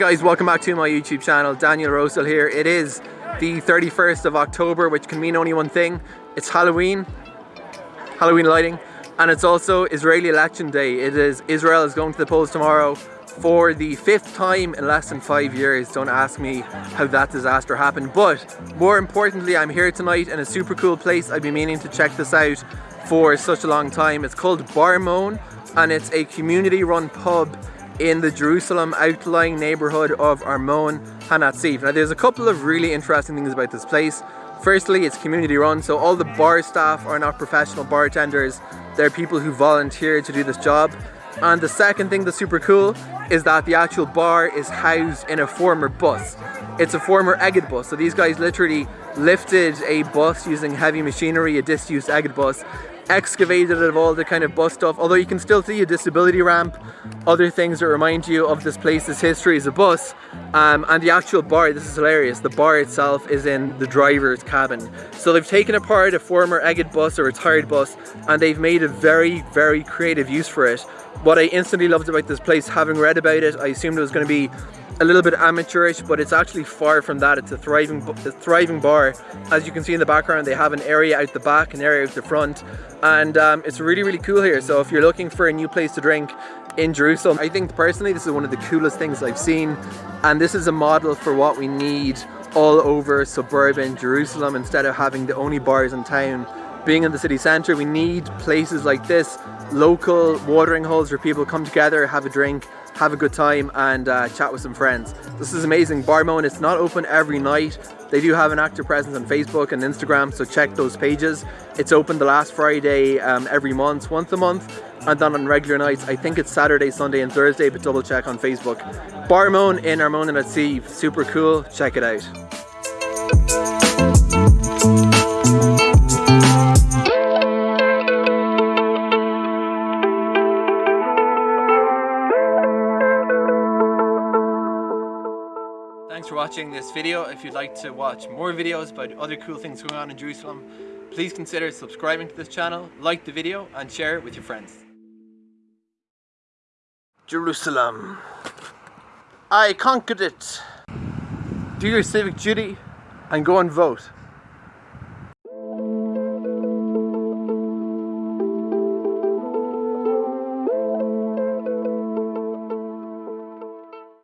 guys, welcome back to my YouTube channel. Daniel Rosehill here. It is the 31st of October, which can mean only one thing. It's Halloween, Halloween lighting, and it's also Israeli election day. It is Israel is going to the polls tomorrow for the fifth time in less than five years. Don't ask me how that disaster happened. But more importantly, I'm here tonight in a super cool place. I've been meaning to check this out for such a long time. It's called Bar Moan and it's a community run pub in the Jerusalem outlying neighborhood of Armon Hanatziv. Now there's a couple of really interesting things about this place. Firstly, it's community run, so all the bar staff are not professional bartenders. They're people who volunteer to do this job. And the second thing that's super cool is that the actual bar is housed in a former bus. It's a former Egged bus, so these guys literally lifted a bus using heavy machinery, a disused Egged bus, excavated it of all the kind of bus stuff, although you can still see a disability ramp, other things that remind you of this place's history as a bus, um, and the actual bar, this is hilarious, the bar itself is in the driver's cabin. So they've taken apart a former Egged bus, a retired bus, and they've made a very, very creative use for it. What I instantly loved about this place, having read about it, I assumed it was going to be a little bit amateurish, but it's actually far from that. It's a thriving, a thriving bar. As you can see in the background, they have an area out the back, an area out the front, and um, it's really, really cool here. So if you're looking for a new place to drink in Jerusalem, I think personally this is one of the coolest things I've seen, and this is a model for what we need all over suburban Jerusalem instead of having the only bars in town being in the city centre, we need places like this, local watering holes where people come together, have a drink, have a good time and uh, chat with some friends. This is amazing. Bar Moan, it's not open every night. They do have an active presence on Facebook and Instagram, so check those pages. It's open the last Friday um, every month, once a month, and then on regular nights, I think it's Saturday, Sunday and Thursday, but double check on Facebook. Bar Moan in Armon Hanatziv, super cool, check it out. Thanks for watching this video. If you'd like to watch more videos about other cool things going on in Jerusalem, please consider subscribing to this channel, like the video and share it with your friends. Jerusalem. I conquered it. Do your civic duty and go and vote.